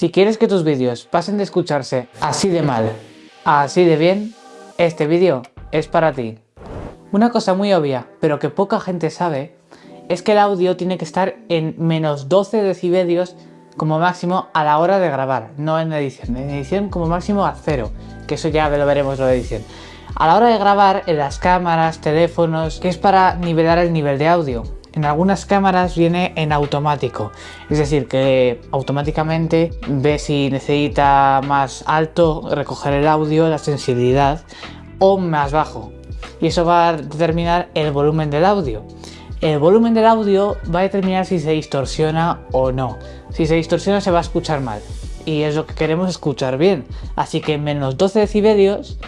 Si quieres que tus vídeos pasen de escucharse así de mal a así de bien, este vídeo es para ti. Una cosa muy obvia, pero que poca gente sabe, es que el audio tiene que estar en menos 12 decibelios como máximo a la hora de grabar, no en edición. En edición como máximo a cero, que eso ya lo veremos lo de edición. A la hora de grabar en las cámaras, teléfonos, que es para nivelar el nivel de audio. En algunas cámaras viene en automático, es decir, que automáticamente ve si necesita más alto recoger el audio, la sensibilidad, o más bajo. Y eso va a determinar el volumen del audio. El volumen del audio va a determinar si se distorsiona o no. Si se distorsiona se va a escuchar mal. Y es lo que queremos escuchar bien. Así que menos 12 decibelios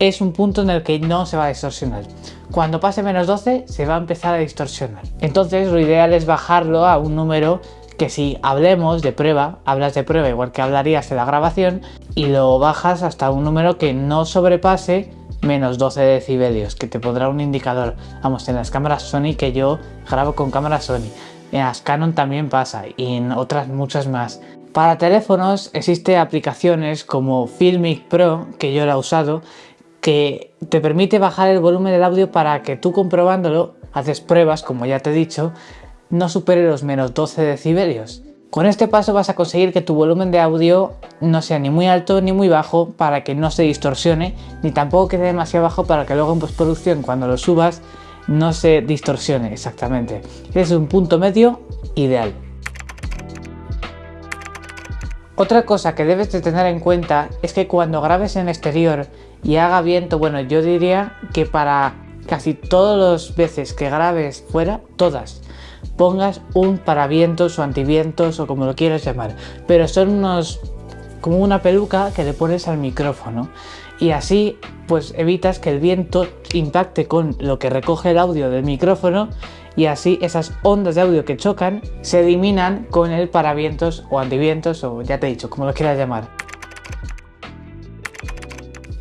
es un punto en el que no se va a distorsionar. Cuando pase menos 12 se va a empezar a distorsionar. Entonces lo ideal es bajarlo a un número que si hablemos de prueba, hablas de prueba igual que hablarías de la grabación y lo bajas hasta un número que no sobrepase menos 12 decibelios, que te pondrá un indicador. Vamos, en las cámaras Sony que yo grabo con cámaras Sony. En las Canon también pasa y en otras muchas más. Para teléfonos existe aplicaciones como Filmic Pro, que yo la he usado, que te permite bajar el volumen del audio para que tú comprobándolo, haces pruebas, como ya te he dicho, no supere los menos 12 decibelios. Con este paso vas a conseguir que tu volumen de audio no sea ni muy alto ni muy bajo para que no se distorsione, ni tampoco quede demasiado bajo para que luego en postproducción cuando lo subas no se distorsione exactamente. Es un punto medio ideal. Otra cosa que debes de tener en cuenta es que cuando grabes en exterior y haga viento, bueno, yo diría que para casi todas las veces que grabes fuera, todas, pongas un paravientos o antivientos o como lo quieras llamar, pero son unos como una peluca que le pones al micrófono y así pues evitas que el viento impacte con lo que recoge el audio del micrófono y así esas ondas de audio que chocan se eliminan con el paravientos o antivientos o ya te he dicho, como lo quieras llamar.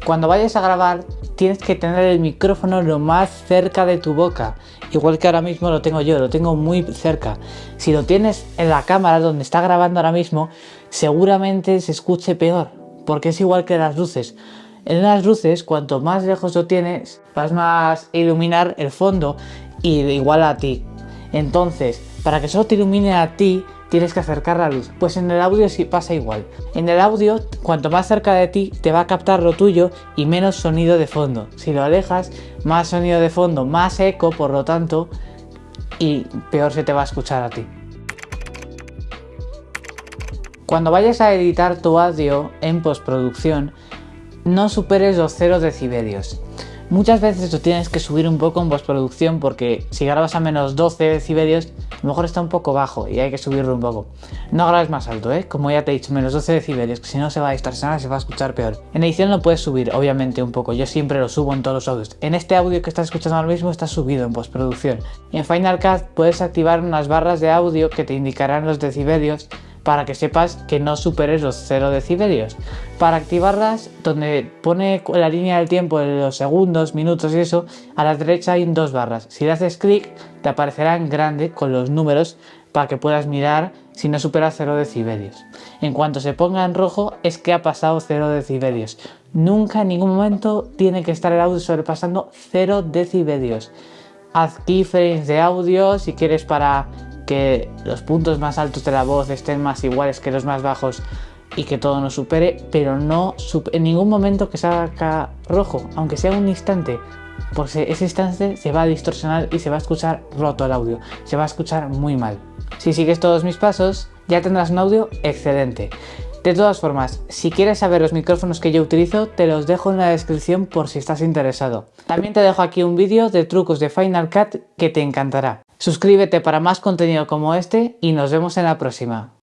Cuando vayas a grabar tienes que tener el micrófono lo más cerca de tu boca, igual que ahora mismo lo tengo yo, lo tengo muy cerca. Si lo tienes en la cámara donde está grabando ahora mismo, seguramente se escuche peor, porque es igual que las luces. En las luces, cuanto más lejos lo tienes, vas más a iluminar el fondo y igual a ti. Entonces, para que solo te ilumine a ti, tienes que acercar la luz. Pues en el audio sí pasa igual. En el audio, cuanto más cerca de ti, te va a captar lo tuyo y menos sonido de fondo. Si lo alejas, más sonido de fondo, más eco, por lo tanto, y peor se te va a escuchar a ti. Cuando vayas a editar tu audio en postproducción, no superes los 0 decibelios. Muchas veces lo tienes que subir un poco en postproducción porque si grabas a menos 12 decibelios, a lo mejor está un poco bajo y hay que subirlo un poco. No grabes más alto, ¿eh? Como ya te he dicho, menos 12 decibelios, que si no se va a distorsionar, se va a escuchar peor. En edición lo puedes subir, obviamente, un poco. Yo siempre lo subo en todos los audios. En este audio que estás escuchando ahora mismo está subido en postproducción. En Final Cut puedes activar unas barras de audio que te indicarán los decibelios para que sepas que no superes los 0 decibelios. Para activarlas, donde pone la línea del tiempo de los segundos, minutos y eso, a la derecha hay dos barras. Si le haces clic, te aparecerá en grande con los números para que puedas mirar si no supera 0 decibelios. En cuanto se ponga en rojo es que ha pasado 0 decibelios. Nunca en ningún momento tiene que estar el audio sobrepasando 0 decibelios. Haz keyframes de audio si quieres para que los puntos más altos de la voz estén más iguales que los más bajos y que todo nos supere, pero no en ningún momento que salga rojo, aunque sea un instante, porque ese instante se va a distorsionar y se va a escuchar roto el audio, se va a escuchar muy mal. Si sigues todos mis pasos, ya tendrás un audio excelente. De todas formas, si quieres saber los micrófonos que yo utilizo, te los dejo en la descripción por si estás interesado. También te dejo aquí un vídeo de trucos de Final Cut que te encantará. Suscríbete para más contenido como este y nos vemos en la próxima.